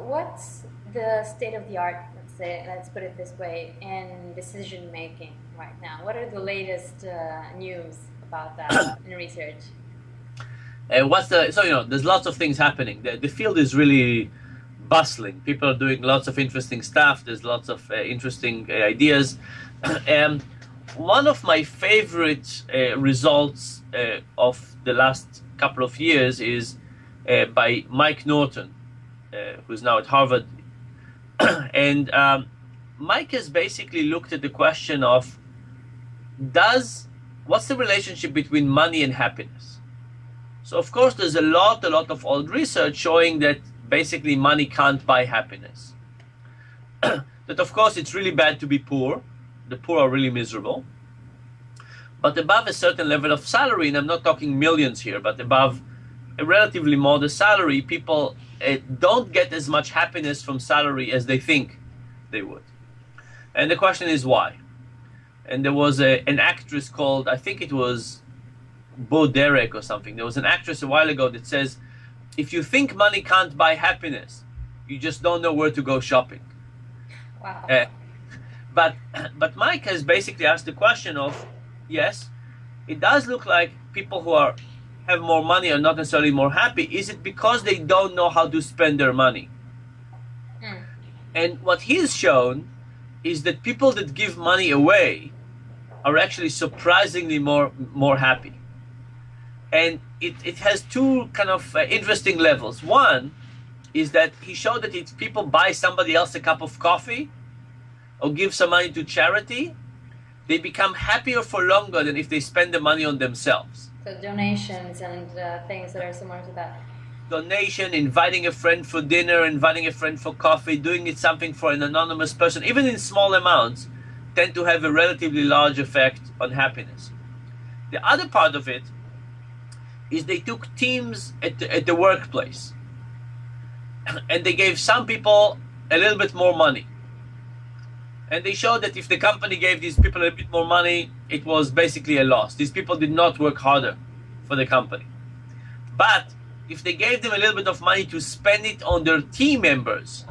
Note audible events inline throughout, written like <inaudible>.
What's the state of the art, let's say, let's put it this way, in decision making right now? What are the latest uh, news about that <coughs> in research? Uh, what's the so you know there's lots of things happening. The, the field is really bustling. People are doing lots of interesting stuff. There's lots of uh, interesting uh, ideas. <coughs> and one of my favorite uh, results uh, of the last couple of years is uh, by Mike Norton, who's now at Harvard. <clears throat> and um, Mike has basically looked at the question of does what's the relationship between money and happiness? So of course there's a lot, a lot of old research showing that basically money can't buy happiness. <clears throat> that of course it's really bad to be poor. The poor are really miserable. But above a certain level of salary, and I'm not talking millions here, but above a relatively modest salary, people uh, don't get as much happiness from salary as they think they would. And the question is why? And there was a, an actress called, I think it was Bo Derek or something. There was an actress a while ago that says, if you think money can't buy happiness, you just don't know where to go shopping. Wow. Uh, but <clears throat> but Mike has basically asked the question of yes, it does look like people who are have more money are not necessarily more happy. Is it because they don't know how to spend their money? Mm. And what he's shown is that people that give money away are actually surprisingly more more happy. And it, it has two kind of uh, interesting levels. One is that he showed that if people buy somebody else a cup of coffee or give some money to charity, they become happier for longer than if they spend the money on themselves. So donations and uh, things that are similar to that. Donation, inviting a friend for dinner, inviting a friend for coffee, doing it something for an anonymous person, even in small amounts, tend to have a relatively large effect on happiness. The other part of it is they took teams at the, at the workplace <clears throat> and they gave some people a little bit more money and they showed that if the company gave these people a bit more money, it was basically a loss. These people did not work harder for the company. But if they gave them a little bit of money to spend it on their team members,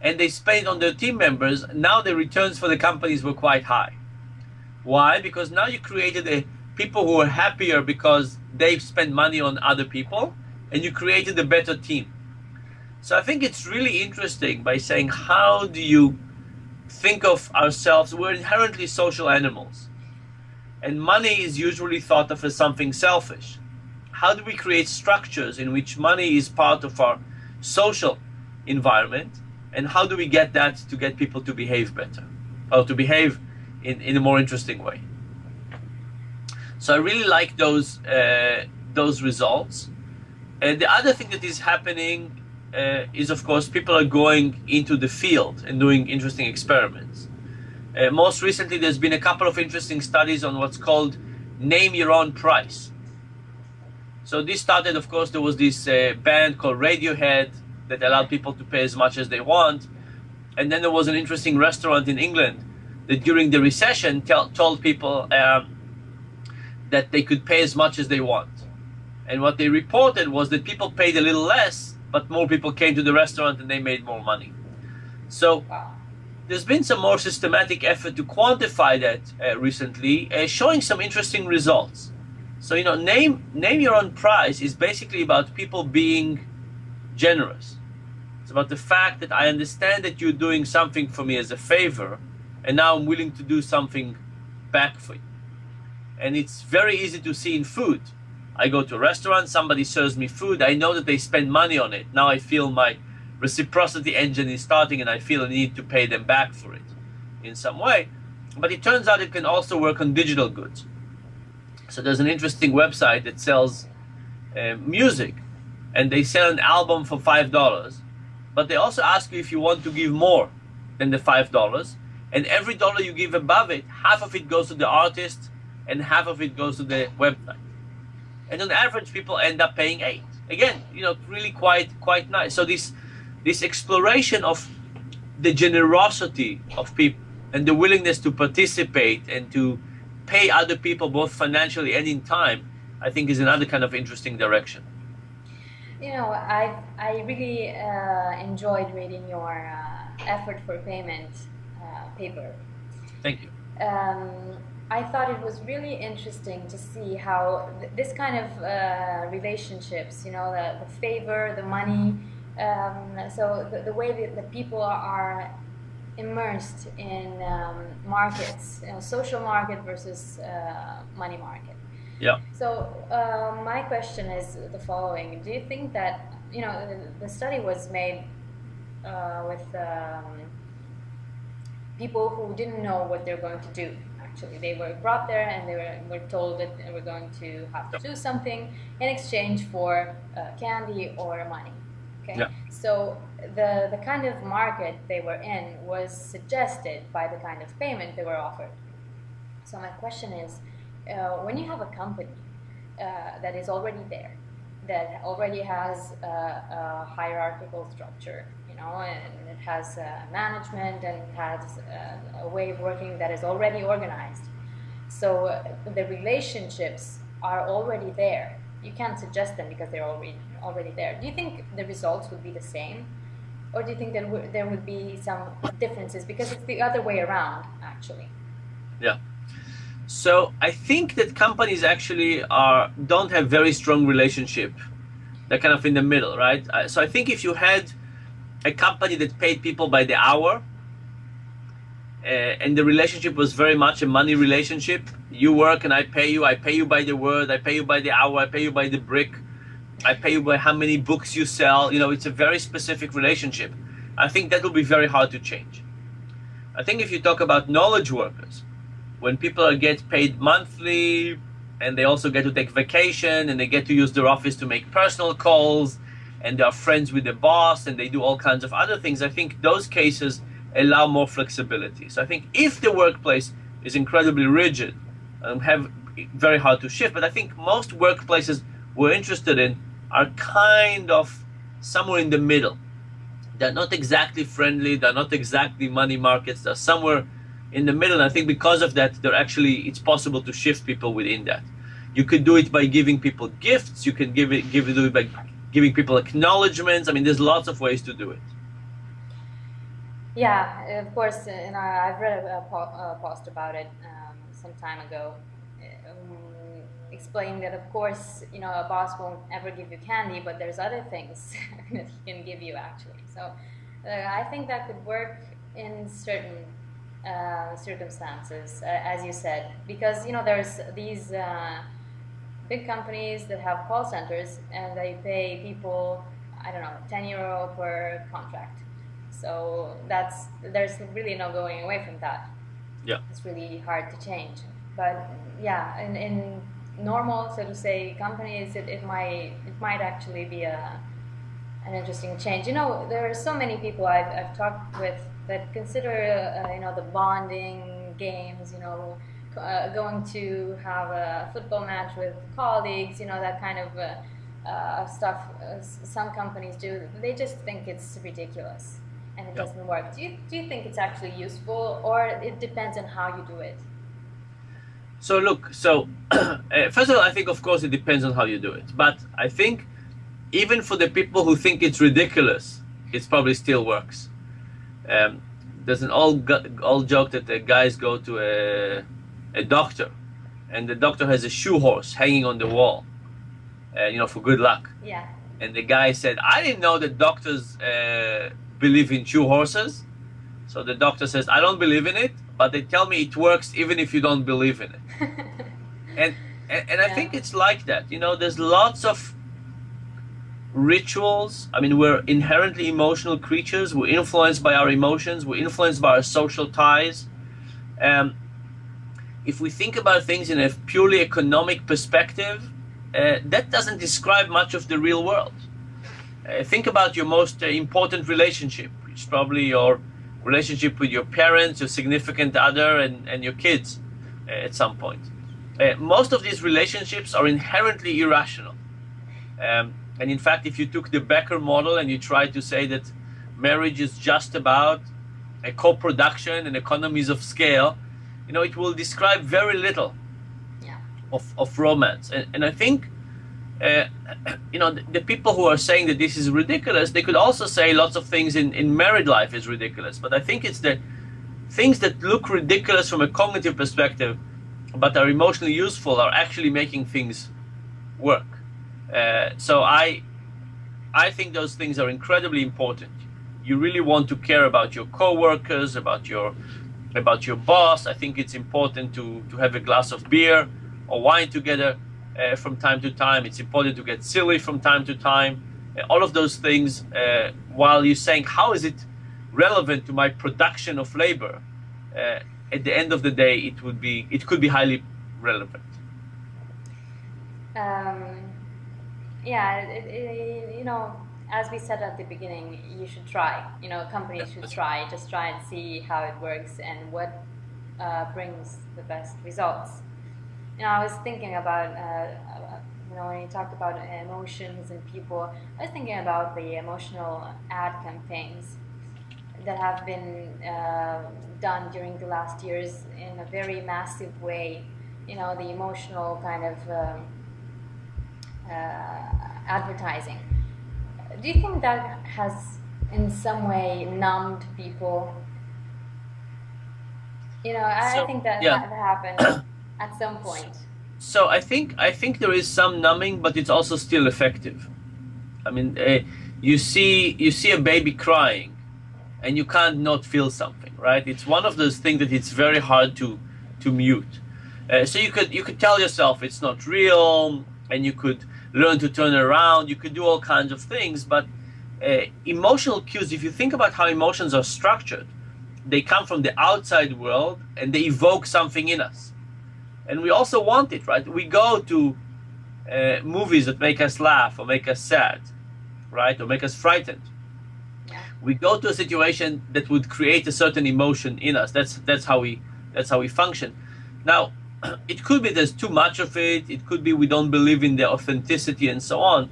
and they spent on their team members, now the returns for the companies were quite high. Why? Because now you created a people who are happier because they've spent money on other people, and you created a better team. So I think it's really interesting by saying how do you think of ourselves, we're inherently social animals. And money is usually thought of as something selfish. How do we create structures in which money is part of our social environment? And how do we get that to get people to behave better or to behave in, in a more interesting way? So I really like those, uh, those results. And the other thing that is happening uh, is of course people are going into the field and doing interesting experiments. Uh, most recently, there's been a couple of interesting studies on what's called name your own price. So this started, of course, there was this uh, band called Radiohead that allowed people to pay as much as they want, and then there was an interesting restaurant in England that during the recession told people um, that they could pay as much as they want. And what they reported was that people paid a little less but more people came to the restaurant and they made more money. So there's been some more systematic effort to quantify that uh, recently, uh, showing some interesting results. So you know, name name your own price is basically about people being generous. It's about the fact that I understand that you're doing something for me as a favor, and now I'm willing to do something back for you. And it's very easy to see in food I go to a restaurant, somebody serves me food, I know that they spend money on it. Now I feel my reciprocity engine is starting and I feel a need to pay them back for it in some way. But it turns out it can also work on digital goods. So there's an interesting website that sells uh, music and they sell an album for $5. But they also ask you if you want to give more than the $5. And every dollar you give above it, half of it goes to the artist and half of it goes to the website and on average people end up paying eight again you know really quite quite nice so this this exploration of the generosity of people and the willingness to participate and to pay other people both financially and in time i think is another kind of interesting direction you know, I I really uh, enjoyed reading your uh, effort for payment uh, paper. Thank you. Um, I thought it was really interesting to see how th- this kind of uh, relationships, you know, the, the favor, the money, um, so the, the way that the people are immersed in um, markets, you know, social market versus uh, money market. Yeah. So uh, my question is the following: Do you think that you know the, the study was made uh, with um, people who didn't know what they're going to do? Actually, they were brought there and they were, were told that they were going to have to do something in exchange for uh, candy or money. Okay. Yeah. So the the kind of market they were in was suggested by the kind of payment they were offered. So my question is, uh, when you have a company uh, that is already there, that already has a, a hierarchical structure, know, and it has uh, management and it has uh, a way of working that is already organized. So uh, the relationships are already there. You can't suggest them because they're already already there. Do you think the results would be the same, or do you think that there would be some differences because it's the other way around actually? Yeah. So I think that companies actually are don't have very strong relationship. They're kind of in the middle, right? So I think if you had a company that paid people by the hour, uh, and the relationship was very much a money relationship, you work and I pay you. I pay you by the word. I pay you by the hour. I pay you by the brick. I pay you by how many books you sell. You know, it's a very specific relationship. I think that will be very hard to change. I think if you talk about knowledge workers, when people get paid monthly and they also get to take vacation and they get to use their office to make personal calls and they are friends with the boss and they do all kinds of other things, I think those cases allow more flexibility. So I think if the workplace is incredibly rigid, um, have very hard to shift. But I think most workplaces we're interested in are kind of somewhere in the middle. They're not exactly friendly. They're not exactly money markets. They're somewhere in the middle. And I think because of that, they're actually it's possible to shift people within that. You could do it by giving people gifts. You can give it give it do it by giving people acknowledgments. I mean, there's lots of ways to do it. Yeah, of course, and I've read a post about it um, some time ago, um, explaining that of course, you know, a boss won't ever give you candy, but there's other things <laughs> that he can give you actually. So uh, I think that could work in certain uh, circumstances, uh, as you said, because you know there's these uh, big companies that have call centers and they pay people, I don't know, 10 euro per contract. So that's there's really no going away from that. Yeah. It's really hard to change. But yeah, in, in normal, so to say, companies, it, it might it might actually be a an interesting change. You know, there are so many people I've, I've talked with that consider uh, you know the bonding games. You know, uh, going to have a football match with colleagues. You know that kind of. Uh, uh, stuff uh, some companies do they just think it's ridiculous and it Yeah. doesn't work do you, do you think it's actually useful or it depends on how you do it So look, so <clears throat> uh, first of all, I think of course it depends on how you do it, but I think even for the people who think it's ridiculous, it probably still works. Um, there's an old old joke that the guys go to a a doctor, and the doctor has a shoe horse hanging on the wall, uh, you know, for good luck. yeah And the guy said, "I didn't know that doctors uh, believe in shoe horses." So the doctor says, "I don't believe in it, but they tell me it works even if you don't believe in it." <laughs> and and, and I think it's like that. You know, there's lots of rituals. I mean, we're inherently emotional creatures. We're influenced by our emotions. We're influenced by our social ties. Um, if we think about things in a purely economic perspective, uh, that doesn't describe much of the real world. Uh, think about your most uh, important relationship, which is probably your relationship with your parents, your significant other, and, and your kids uh, at some point. Uh, most of these relationships are inherently irrational. Um, and in fact, if you took the Becker model and you tried to say that marriage is just about a co-production and economies of scale, you know, it will describe very little yeah of, of romance. And, and I think uh, you know, the, the, people who are saying that this is ridiculous, they could also say lots of things in, in married life is ridiculous. But I think it's the things that look ridiculous from a cognitive perspective, but are emotionally useful, are actually making things work. Uh, so I, I think those things are incredibly important. You really want to care about your coworkers, about your, about your boss. I think it's important to to have a glass of beer or wine together uh, from time to time. It's important to get silly from time to time. Uh, all of those things, uh, while you're saying, how is it relevant to my production of labor? Uh, at the end of the day, it would be, it could be highly relevant. Um, yeah, it, it, you know, as we said at the beginning, you should try. You know, companies should try. Just try and see how it works and what uh, brings the best results. You know, I was thinking about, uh, you know, when you talked about emotions and people, I was thinking about the emotional ad campaigns that have been uh, done during the last years in a very massive way. You know, the emotional kind of um, uh, advertising. Do you think that has in some way numbed people? You know, I, so, think that yeah. that happened. at <clears throat> some point. So I think I think there is some numbing, but it's also still effective. I mean, uh, you see you see a baby crying, and you can't not feel something, right? It's one of those things that it's very hard to to mute. Uh, so you could you could tell yourself it's not real, and you could learn to turn around. You could do all kinds of things, but uh, emotional cues. If you think about how emotions are structured, they come from the outside world and they evoke something in us and we also want it, right? We go to uh, movies that make us laugh or make us sad, right, or make us frightened. Yeah. We go to a situation that would create a certain emotion in us. That's that's how we that's how we function. Now, it could be there's too much of it. It could be we don't believe in the authenticity and so on.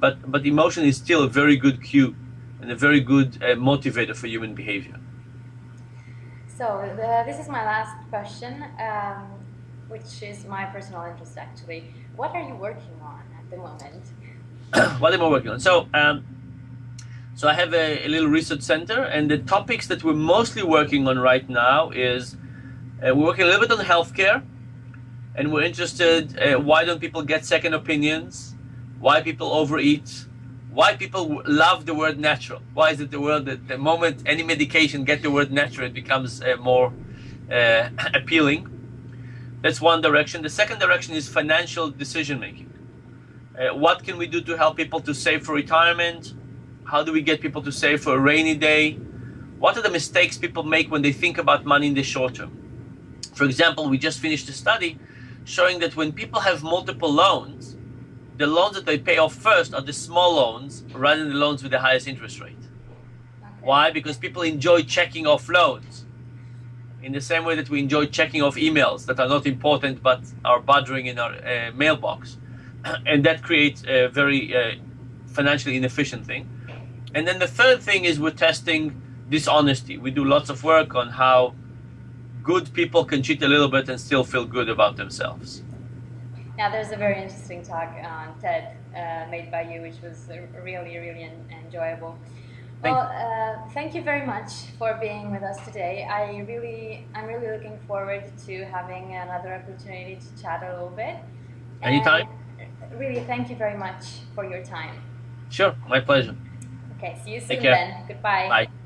But but emotion is still a very good cue and a very good uh, motivator for human behavior. So the, this is my last question. Um, which is my personal interest actually. What are you working on at the moment? <coughs> what am I working on? So, um, so I have a, a, little research center, and the topics that we're mostly working on right now is uh, we're working a little bit on healthcare, and we're interested uh, why don't people get second opinions, why people overeat, why people love the word natural. Why is it the word that the moment any medication get the word natural, it becomes uh, more uh, <clears throat> appealing. That's one direction. The second direction is financial decision making. Uh, what can we do to help people to save for retirement? How do we get people to save for a rainy day? What are the mistakes people make when they think about money in the short term? For example, we just finished a study showing that when people have multiple loans, the loans that they pay off first are the small loans rather than the loans with the highest interest rate. Why? Because people enjoy checking off loans in the same way that we enjoy checking off emails that are not important but are bothering in our uh, mailbox. <clears throat> and that creates a very uh, financially inefficient thing. And then the third thing is we're testing dishonesty. We do lots of work on how good people can cheat a little bit and still feel good about themselves. Now, there's a very interesting talk on TED uh, made by you, which was really, really enjoyable. Well, uh, thank you very much for being with us today. I really, I'm really looking forward to having another opportunity to chat a little bit. Anytime. And really, thank you very much for your time. Sure, my pleasure. Okay, see you soon then. Goodbye. Bye.